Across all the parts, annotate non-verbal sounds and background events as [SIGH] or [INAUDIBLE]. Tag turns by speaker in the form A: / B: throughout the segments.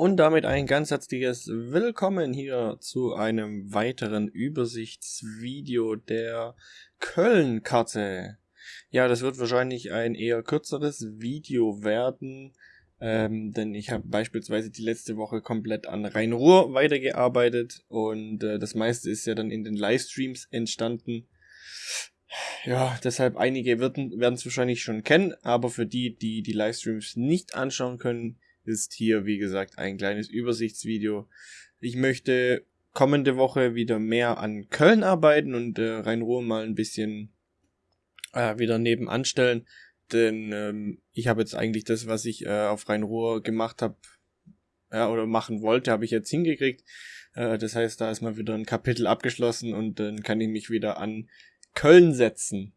A: Und damit ein ganz herzliches Willkommen hier zu einem weiteren Übersichtsvideo der Köln-Karte. Ja, das wird wahrscheinlich ein eher kürzeres Video werden, ähm, denn ich habe beispielsweise die letzte Woche komplett an Rhein-Ruhr weitergearbeitet und äh, das meiste ist ja dann in den Livestreams entstanden. Ja, deshalb einige werden es wahrscheinlich schon kennen, aber für die, die die Livestreams nicht anschauen können, ist hier, wie gesagt, ein kleines Übersichtsvideo. Ich möchte kommende Woche wieder mehr an Köln arbeiten und äh, Rhein-Ruhr mal ein bisschen äh, wieder nebenan stellen. Denn ähm, ich habe jetzt eigentlich das, was ich äh, auf Rhein-Ruhr gemacht habe ja, oder machen wollte, habe ich jetzt hingekriegt. Äh, das heißt, da ist mal wieder ein Kapitel abgeschlossen und dann kann ich mich wieder an Köln setzen.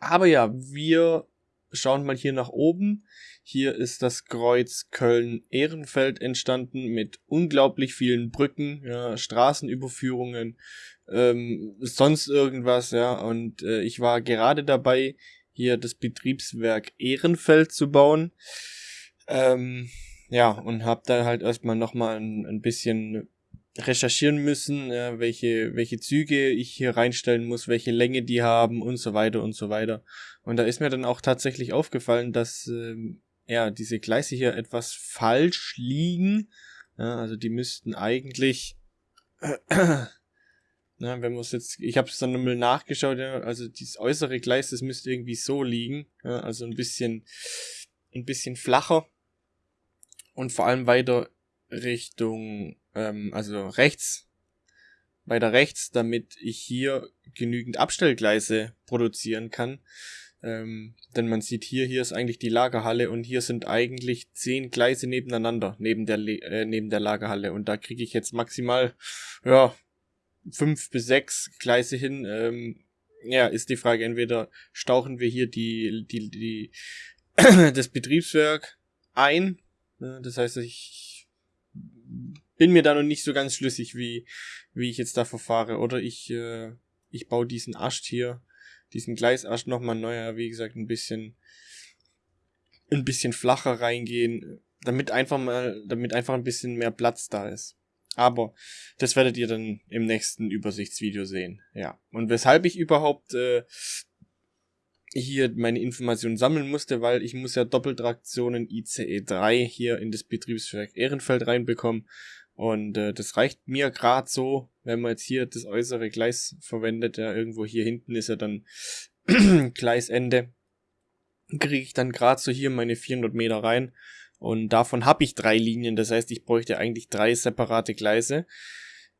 A: Aber ja, wir schauen mal hier nach oben. Hier ist das Kreuz Köln-Ehrenfeld entstanden mit unglaublich vielen Brücken, ja, Straßenüberführungen, ähm, sonst irgendwas, ja. Und äh, ich war gerade dabei, hier das Betriebswerk Ehrenfeld zu bauen. Ähm, ja, und habe da halt erstmal nochmal ein, ein bisschen recherchieren müssen, äh, welche, welche Züge ich hier reinstellen muss, welche Länge die haben und so weiter und so weiter. Und da ist mir dann auch tatsächlich aufgefallen, dass ähm, ja diese Gleise hier etwas falsch liegen. Ja, also die müssten eigentlich, äh, [CLEARS THROAT] na, wenn man es jetzt, ich habe es dann nochmal nachgeschaut, ja, also dieses äußere Gleis, das müsste irgendwie so liegen, ja, also ein bisschen, ein bisschen flacher und vor allem weiter Richtung ähm, also rechts, weiter rechts, damit ich hier genügend Abstellgleise produzieren kann. Ähm, denn man sieht hier, hier ist eigentlich die Lagerhalle und hier sind eigentlich zehn Gleise nebeneinander, neben der, äh, neben der Lagerhalle. Und da kriege ich jetzt maximal, ja, fünf bis sechs Gleise hin. Ähm, ja, ist die Frage, entweder stauchen wir hier die, die, die, [CLEARS THROAT] das Betriebswerk ein. Das heißt, ich bin mir da noch nicht so ganz schlüssig, wie, wie ich jetzt da verfahre. Oder ich, äh, ich baue diesen Ast hier, diesen Gleisast nochmal neuer, wie gesagt, ein bisschen, ein bisschen flacher reingehen, damit einfach mal, damit einfach ein bisschen mehr Platz da ist. Aber das werdet ihr dann im nächsten Übersichtsvideo sehen. Ja. Und weshalb ich überhaupt äh, hier meine Informationen sammeln musste, weil ich muss ja Doppeltraktionen ICE 3 hier in das Betriebswerk Ehrenfeld reinbekommen. Und äh, das reicht mir gerade so, wenn man jetzt hier das äußere Gleis verwendet, ja, irgendwo hier hinten ist ja dann [CLEARS THROAT] Gleisende, kriege ich dann gerade so hier meine 400 Meter rein. Und davon habe ich drei Linien, das heißt, ich bräuchte eigentlich drei separate Gleise,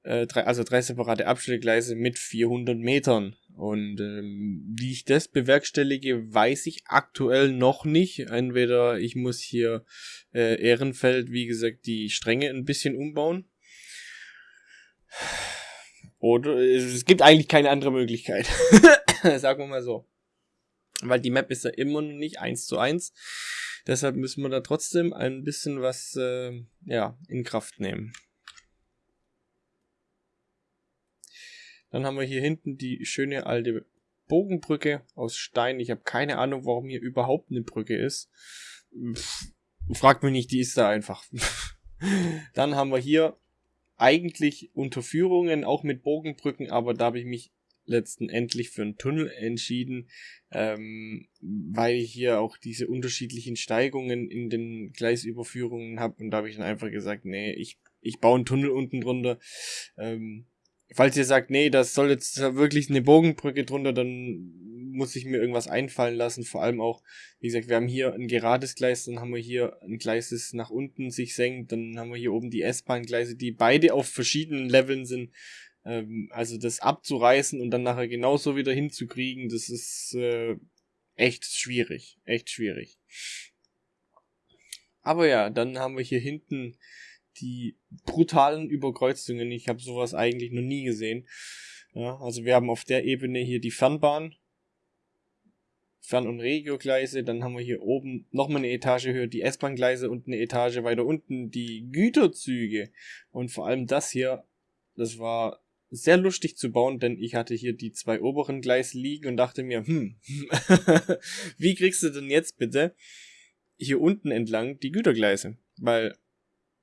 A: äh, drei, also drei separate Abstellgleise mit 400 Metern. Und ähm, wie ich das bewerkstellige, weiß ich aktuell noch nicht. Entweder ich muss hier äh, Ehrenfeld, wie gesagt, die Stränge ein bisschen umbauen. Oder es gibt eigentlich keine andere Möglichkeit. [LAUGHS] Sagen wir mal so. Weil die Map ist ja immer noch nicht eins zu eins. Deshalb müssen wir da trotzdem ein bisschen was äh, ja, in Kraft nehmen. Dann haben wir hier hinten die schöne alte Bogenbrücke aus Stein. Ich habe keine Ahnung, warum hier überhaupt eine Brücke ist. fragt mich nicht, die ist da einfach. [LAUGHS] Dann haben wir hier eigentlich Unterführungen, auch mit Bogenbrücken, aber da habe ich mich letztendlich für einen Tunnel entschieden, ähm, weil ich hier auch diese unterschiedlichen Steigungen in den Gleisüberführungen habe und da habe ich dann einfach gesagt, nee, ich, ich baue einen Tunnel unten drunter. Ähm, falls ihr sagt, nee, das soll jetzt wirklich eine Bogenbrücke drunter, dann muss ich mir irgendwas einfallen lassen. Vor allem auch, wie gesagt, wir haben hier ein gerades Gleis, dann haben wir hier ein Gleis, das nach unten sich senkt, dann haben wir hier oben die S-Bahn-Gleise, die beide auf verschiedenen Leveln sind. Ähm, also das abzureißen und dann nachher genauso wieder hinzukriegen, das ist äh, echt schwierig. Echt schwierig. Aber ja, dann haben wir hier hinten die brutalen Überkreuzungen. Ich habe sowas eigentlich noch nie gesehen. Ja, also wir haben auf der Ebene hier die Fernbahn, Fern- und Regiogleise, dann haben wir hier oben nochmal eine Etage höher die S-Bahn-Gleise und eine Etage weiter unten die Güterzüge. Und vor allem das hier, das war sehr lustig zu bauen, denn ich hatte hier die zwei oberen Gleise liegen und dachte mir, hm, [LAUGHS] wie kriegst du denn jetzt bitte hier unten entlang die Gütergleise? Weil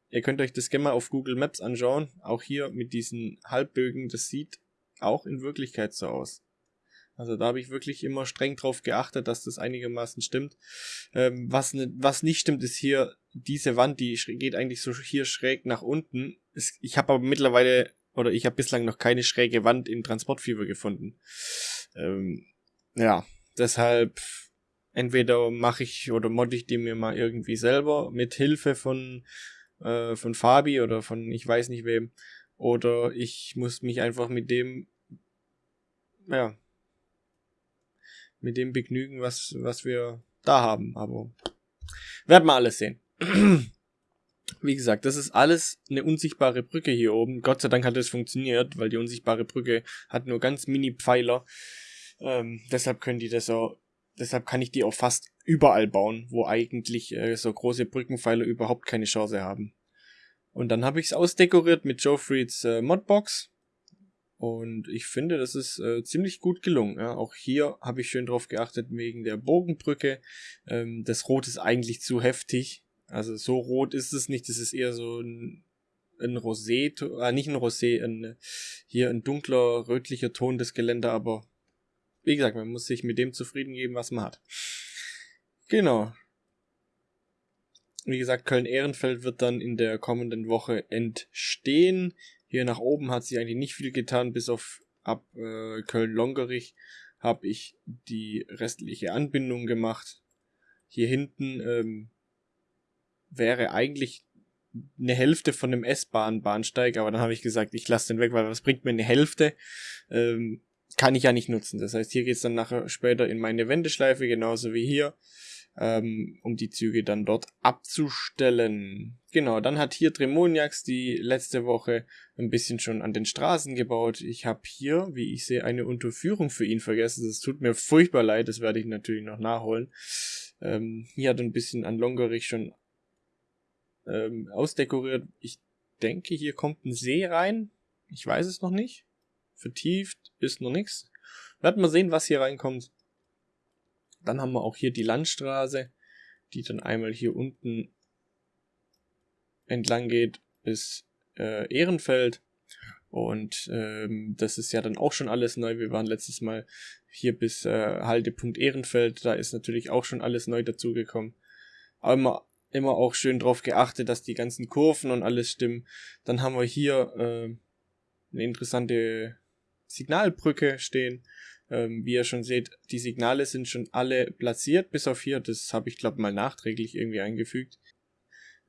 A: Ihr könnt euch das gerne mal auf Google Maps anschauen. Auch hier mit diesen Halbbögen, das sieht auch in Wirklichkeit so aus. Also da habe ich wirklich immer streng drauf geachtet, dass das einigermaßen stimmt. Ähm, was, ne, was nicht stimmt, ist hier diese Wand, die geht eigentlich so hier schräg nach unten. Es, ich habe aber mittlerweile, oder ich habe bislang noch keine schräge Wand in Transportfieber gefunden. Ähm, ja, deshalb entweder mache ich oder modde ich die mir mal irgendwie selber mit Hilfe von, äh, von Fabi oder von ich weiß nicht wem. Oder ich muss mich einfach mit dem, ja, mit dem begnügen, was, was wir da haben. Aber werden wir alles sehen. [CLEARS THROAT] Wie gesagt, das ist alles eine unsichtbare Brücke hier oben. Gott sei Dank hat es funktioniert, weil die unsichtbare Brücke hat nur ganz mini Pfeiler. Ähm, deshalb können die das auch, deshalb kann ich die auch fast überall bauen, wo eigentlich äh, so große Brückenpfeiler überhaupt keine Chance haben. Und dann habe ich es ausdekoriert mit Joe Freeds äh, Modbox. Und ich finde, das ist äh, ziemlich gut gelungen. Ja. Auch hier habe ich schön drauf geachtet wegen der Bogenbrücke. Ähm, das Rot ist eigentlich zu heftig. Also so rot ist es nicht. Das ist eher so ein, ein Rosé, äh, nicht ein Rosé, ein, hier ein dunkler, rötlicher Ton des Geländer. Aber wie gesagt, man muss sich mit dem zufrieden geben, was man hat. Genau. Wie gesagt, Köln-Ehrenfeld wird dann in der kommenden Woche entstehen. Hier nach oben hat sich eigentlich nicht viel getan, bis auf ab äh, Köln-Longerich habe ich die restliche Anbindung gemacht. Hier hinten ähm, wäre eigentlich eine Hälfte von dem S-Bahn-Bahnsteig, aber dann habe ich gesagt, ich lasse den weg, weil was bringt mir eine Hälfte? Ähm, kann ich ja nicht nutzen. Das heißt, hier geht's dann nachher später in meine Wendeschleife, genauso wie hier ähm, um die Züge dann dort abzustellen. Genau, dann hat hier Tremoniax die letzte Woche ein bisschen schon an den Straßen gebaut. Ich habe hier, wie ich sehe, eine Unterführung für ihn vergessen. Das tut mir furchtbar leid, das werde ich natürlich noch nachholen. Ähm, hier hat ein bisschen an Longerich schon ähm, ausdekoriert. Ich denke, hier kommt ein See rein. Ich weiß es noch nicht. Vertieft ist noch nichts. Werden wir sehen, was hier reinkommt. Dann haben wir auch hier die Landstraße, die dann einmal hier unten entlang geht bis äh, Ehrenfeld. Und ähm, das ist ja dann auch schon alles neu. Wir waren letztes Mal hier bis äh, Haltepunkt Ehrenfeld. Da ist natürlich auch schon alles neu dazugekommen. Aber immer, immer auch schön drauf geachtet, dass die ganzen Kurven und alles stimmen. Dann haben wir hier äh, eine interessante Signalbrücke stehen. Ähm, wie ihr schon seht, die Signale sind schon alle platziert, bis auf hier. Das habe ich, glaube mal nachträglich irgendwie eingefügt.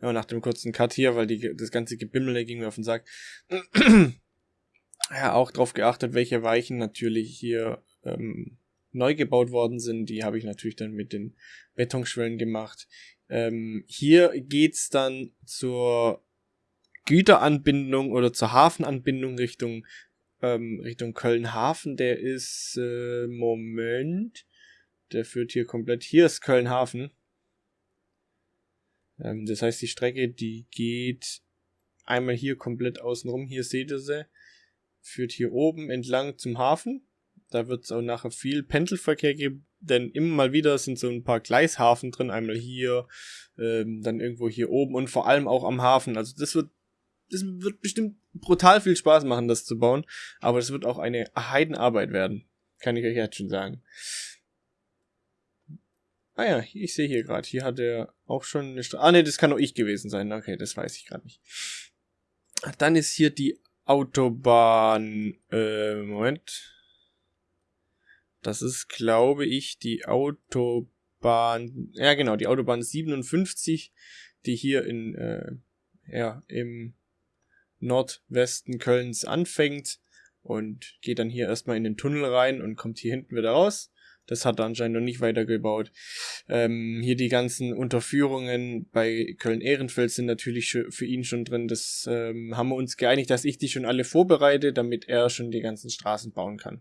A: Ja, nach dem kurzen Cut hier, weil die, das ganze Gebimmel ging mir auf den Sack. [CLEARS THROAT] ja, auch drauf geachtet, welche Weichen natürlich hier ähm, neu gebaut worden sind. Die habe ich natürlich dann mit den Betonschwellen gemacht. Ähm, hier geht's dann zur Güteranbindung oder zur Hafenanbindung Richtung ähm, Richtung Köln-Hafen, der ist, äh, Moment, der führt hier komplett, hier ist Köln-Hafen. Ähm, das heißt, die Strecke, die geht einmal hier komplett außenrum, hier seht ihr sie, führt hier oben entlang zum Hafen. Da wird es auch nachher viel Pendelverkehr geben, denn immer mal wieder sind so ein paar Gleishafen drin, einmal hier, ähm, dann irgendwo hier oben und vor allem auch am Hafen. Also das wird das wird bestimmt brutal viel Spaß machen, das zu bauen. Aber es wird auch eine Heidenarbeit werden. Kann ich euch jetzt schon sagen. Ah ja, ich sehe hier gerade. Hier hat er auch schon eine Straße. Ah ne, das kann auch ich gewesen sein. Okay, das weiß ich gerade nicht. Dann ist hier die Autobahn. Äh, Moment. Das ist, glaube ich, die Autobahn. Ja, genau, die Autobahn 57, die hier in, äh, ja, im Nordwesten Kölns anfängt und geht dann hier erstmal in den Tunnel rein und kommt hier hinten wieder raus. Das hat er anscheinend noch nicht weitergebaut. Ähm, hier die ganzen Unterführungen bei Köln-Ehrenfeld sind natürlich für ihn schon drin. Das ähm, haben wir uns geeinigt, dass ich die schon alle vorbereite, damit er schon die ganzen Straßen bauen kann.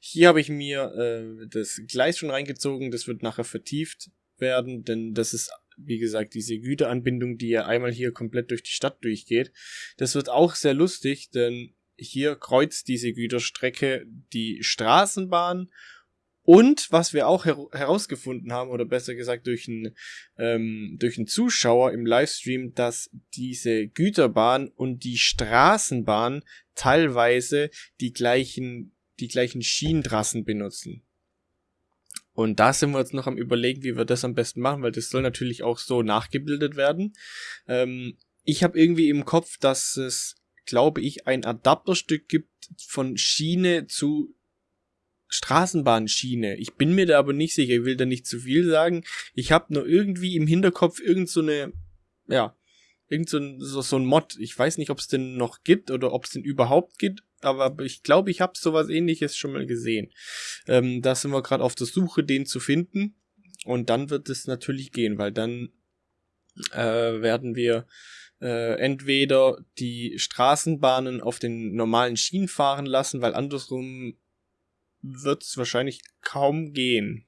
A: Hier habe ich mir äh, das Gleis schon reingezogen. Das wird nachher vertieft werden, denn das ist wie gesagt, diese Güteranbindung, die ja einmal hier komplett durch die Stadt durchgeht. Das wird auch sehr lustig, denn hier kreuzt diese Güterstrecke die Straßenbahn Und was wir auch her herausgefunden haben, oder besser gesagt durch einen, ähm, durch einen Zuschauer im Livestream, dass diese Güterbahn und die Straßenbahn teilweise die gleichen, die gleichen Schienentrassen benutzen. Und da sind wir jetzt noch am überlegen, wie wir das am besten machen, weil das soll natürlich auch so nachgebildet werden. Ähm, ich habe irgendwie im Kopf, dass es, glaube ich, ein Adapterstück gibt von Schiene zu Straßenbahnschiene. Ich bin mir da aber nicht sicher, ich will da nicht zu viel sagen. Ich habe nur irgendwie im Hinterkopf irgend so eine, ja, irgend so ein, so, so ein Mod. Ich weiß nicht, ob es den noch gibt oder ob es den überhaupt gibt, aber ich glaube, ich habe sowas ähnliches schon mal gesehen. Ähm, da sind wir gerade auf der Suche, den zu finden. Und dann wird es natürlich gehen, weil dann äh, werden wir äh, entweder die Straßenbahnen auf den normalen Schienen fahren lassen, weil andersrum wird es wahrscheinlich kaum gehen.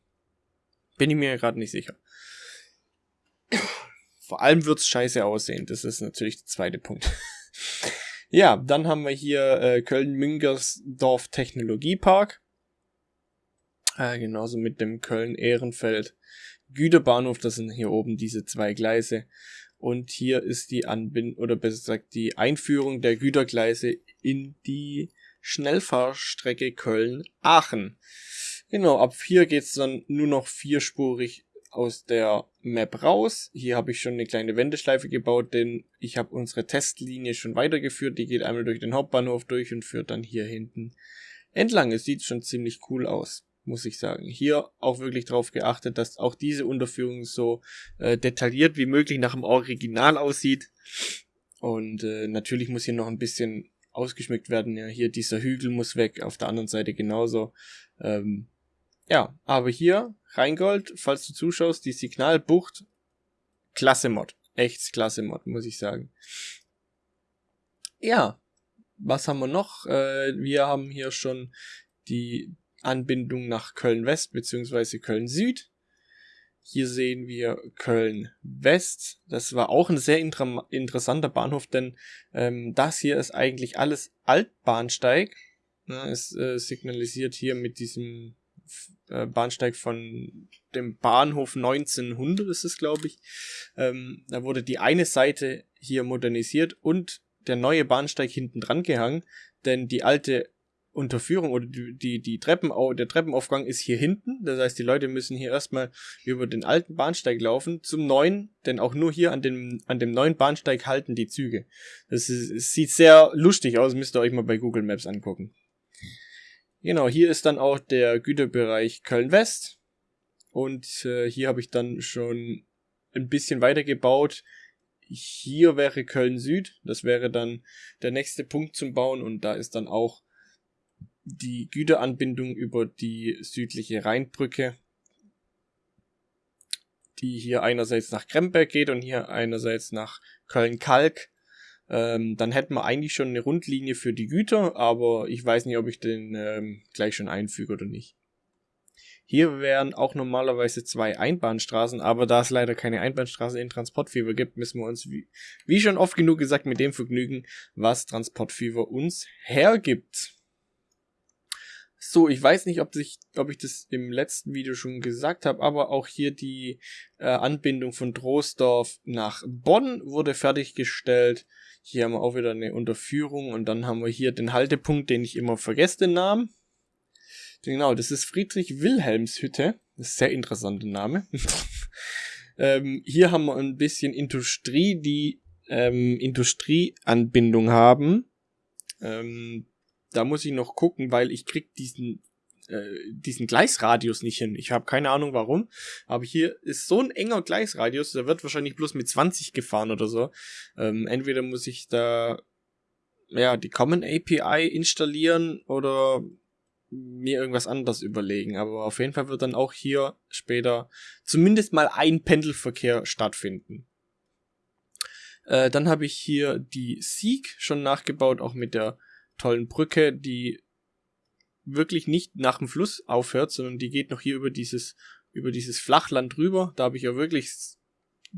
A: Bin ich mir gerade nicht sicher. Vor allem wird es scheiße aussehen. Das ist natürlich der zweite Punkt. Ja, dann haben wir hier äh, Köln-Müngersdorf Technologiepark. Äh, genauso mit dem Köln-Ehrenfeld Güterbahnhof. Das sind hier oben diese zwei Gleise. Und hier ist die Anbindung, oder besser gesagt, die Einführung der Gütergleise in die Schnellfahrstrecke Köln-Aachen. Genau, ab hier geht's dann nur noch vierspurig aus der Map raus. Hier habe ich schon eine kleine Wendeschleife gebaut, denn ich habe unsere Testlinie schon weitergeführt. Die geht einmal durch den Hauptbahnhof durch und führt dann hier hinten entlang. Es sieht schon ziemlich cool aus, muss ich sagen. Hier auch wirklich darauf geachtet, dass auch diese Unterführung so äh, detailliert wie möglich nach dem Original aussieht. Und äh, natürlich muss hier noch ein bisschen ausgeschmückt werden. Ja, hier dieser Hügel muss weg, auf der anderen Seite genauso. Ähm, ja, aber hier, Rheingold, falls du zuschaust, die Signalbucht, klasse Mod. Echt klasse Mod, muss ich sagen. Ja, was haben wir noch? Äh, wir haben hier schon die Anbindung nach Köln West beziehungsweise Köln Süd. Hier sehen wir Köln West. Das war auch ein sehr inter interessanter Bahnhof, denn ähm, das hier ist eigentlich alles Altbahnsteig. Ja, es äh, signalisiert hier mit diesem äh, Bahnsteig von dem Bahnhof 1900 ist es, glaube ich. Ähm, da wurde die eine Seite hier modernisiert und der neue Bahnsteig hinten dran gehangen, denn die alte Unterführung oder die, die, die Treppenau der Treppenaufgang ist hier hinten. Das heißt, die Leute müssen hier erstmal über den alten Bahnsteig laufen zum neuen, denn auch nur hier an dem, an dem neuen Bahnsteig halten die Züge. Das, ist, das sieht sehr lustig aus, müsst ihr euch mal bei Google Maps angucken. Genau, hier ist dann auch der Güterbereich Köln-West. Und äh, hier habe ich dann schon ein bisschen weiter gebaut. Hier wäre Köln Süd. Das wäre dann der nächste Punkt zum Bauen. Und da ist dann auch die Güteranbindung über die südliche Rheinbrücke, die hier einerseits nach Kremberg geht und hier einerseits nach Köln-Kalk. Ähm, dann hätten wir eigentlich schon eine Rundlinie für die Güter, aber ich weiß nicht, ob ich den ähm, gleich schon einfüge oder nicht. Hier wären auch normalerweise zwei Einbahnstraßen, aber da es leider keine Einbahnstraße in Transportfever gibt, müssen wir uns, wie, wie schon oft genug gesagt, mit dem vergnügen, was Transportfever uns hergibt. So, ich weiß nicht, ob, sich, ob ich das im letzten Video schon gesagt habe, aber auch hier die äh, Anbindung von Troisdorf nach Bonn wurde fertiggestellt. Hier haben wir auch wieder eine Unterführung und dann haben wir hier den Haltepunkt, den ich immer vergesse, den Namen. Genau, das ist Friedrich Wilhelms Hütte. Das ist sehr interessanter Name. [LAUGHS] ähm, hier haben wir ein bisschen Industrie, die ähm, Industrieanbindung haben. Ähm, da muss ich noch gucken, weil ich krieg diesen äh, diesen Gleisradius nicht hin. Ich habe keine Ahnung warum, aber hier ist so ein enger Gleisradius, da wird wahrscheinlich bloß mit 20 gefahren oder so. Ähm, entweder muss ich da ja die Common API installieren oder mir irgendwas anderes überlegen. Aber auf jeden Fall wird dann auch hier später zumindest mal ein Pendelverkehr stattfinden. Äh, dann habe ich hier die Sieg schon nachgebaut, auch mit der tollen Brücke, die wirklich nicht nach dem Fluss aufhört, sondern die geht noch hier über dieses, über dieses Flachland rüber. Da habe ich ja wirklich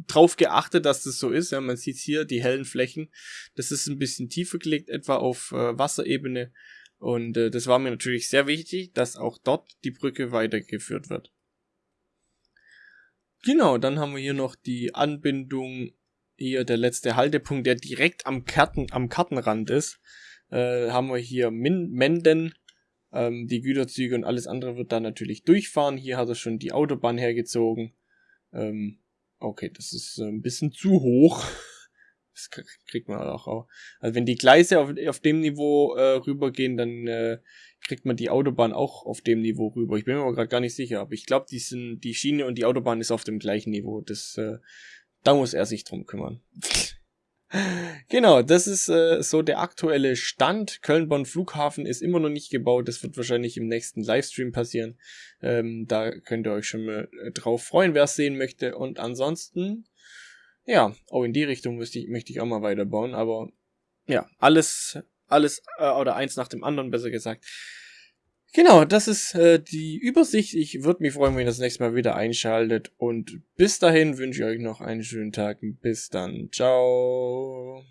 A: drauf geachtet, dass das so ist. Ja, man sieht hier die hellen Flächen. Das ist ein bisschen tiefer gelegt, etwa auf äh, Wasserebene Und äh, das war mir natürlich sehr wichtig, dass auch dort die Brücke weitergeführt wird. Genau, dann haben wir hier noch die Anbindung, hier der letzte Haltepunkt, der direkt am, Karten, am Kartenrand ist. Äh, haben wir hier Min Menden, ähm, die Güterzüge und alles andere wird da natürlich durchfahren. Hier hat er schon die Autobahn hergezogen. Ähm, okay, das ist äh, ein bisschen zu hoch. [LAUGHS] Das kriegt man auch. Also wenn die Gleise auf, auf dem Niveau äh, rübergehen, dann äh, kriegt man die Autobahn auch auf dem Niveau rüber. Ich bin mir aber gerade gar nicht sicher, aber ich glaube, die sind die Schiene und die Autobahn ist auf dem gleichen Niveau. Das äh, da muss er sich drum kümmern. [LAUGHS] genau, das ist äh, so der aktuelle Stand. Köln-Bonn Flughafen ist immer noch nicht gebaut. Das wird wahrscheinlich im nächsten Livestream passieren. Ähm, da könnt ihr euch schon mal äh, drauf freuen, wer es sehen möchte. Und ansonsten ja, auch in die Richtung möchte ich, möchte ich auch mal weiterbauen, aber ja, alles, alles, äh, oder eins nach dem anderen, besser gesagt. Genau, das ist äh, die Übersicht. Ich würde mich freuen, wenn ihr das nächste Mal wieder einschaltet. Und bis dahin wünsche ich euch noch einen schönen Tag. Bis dann. Ciao.